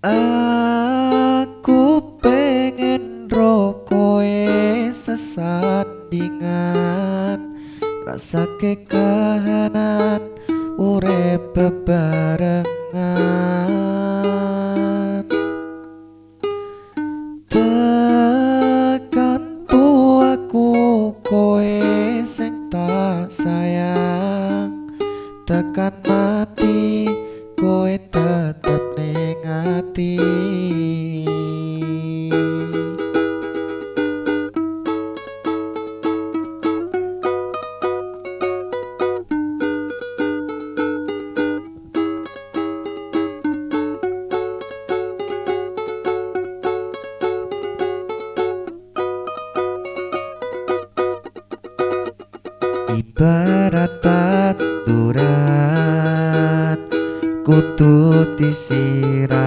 Aku pengen rokoe sesandingan Rasa kekahanan urep bebarengan hati. Ibarat aturan kutu disirami.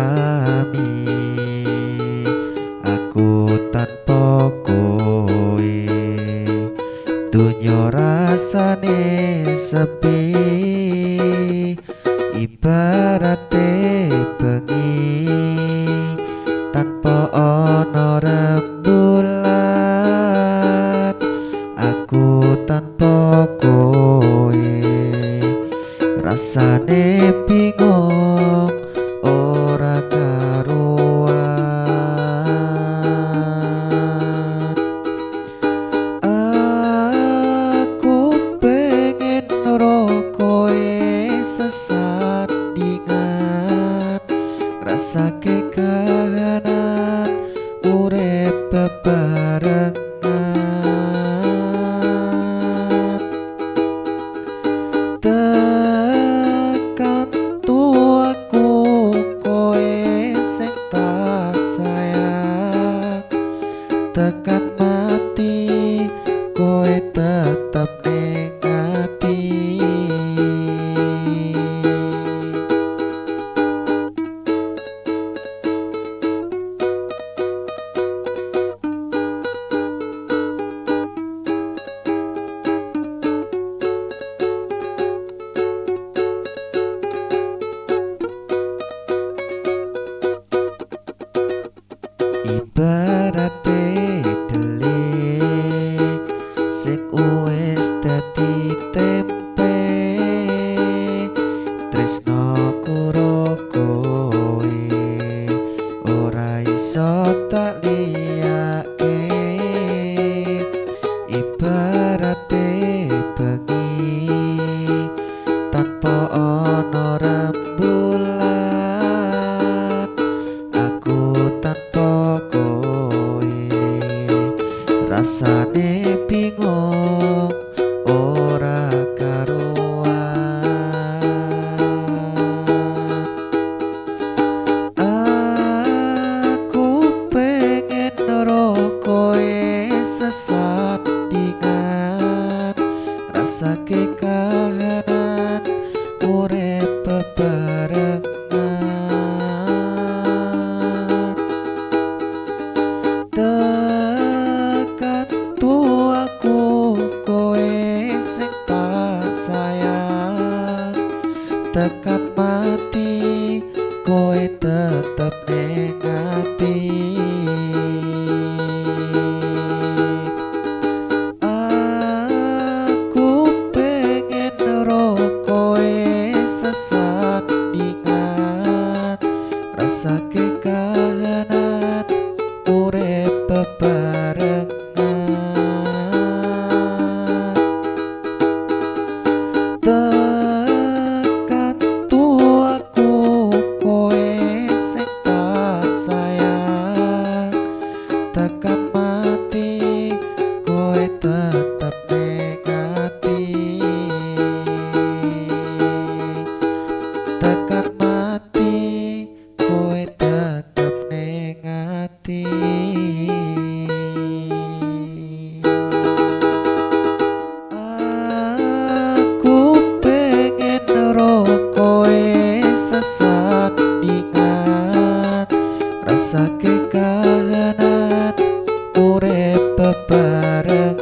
Aku tanpa kowe dunyo rasane sepi. Ibarat bengi tanpa ana rembulan. Aku tanpa kowe rasane bingung sesandingan rasa kekahanan urep bebarengan tekan tuaku koe sing tak sayang. Tekan mati koe ibarate delik sing wis dadi tempe. Tresno kuro kowe ora iso tak liyake rasane bingung ora karuan. Aku pengen rokoe sesandingan rasa kekahanan urep bebarengan. tekan koe tetep ning ati. Aku pengen rokoe sesandingan rasa kekahanan urep bebarengan tekan saking kahanan urip bebarengan.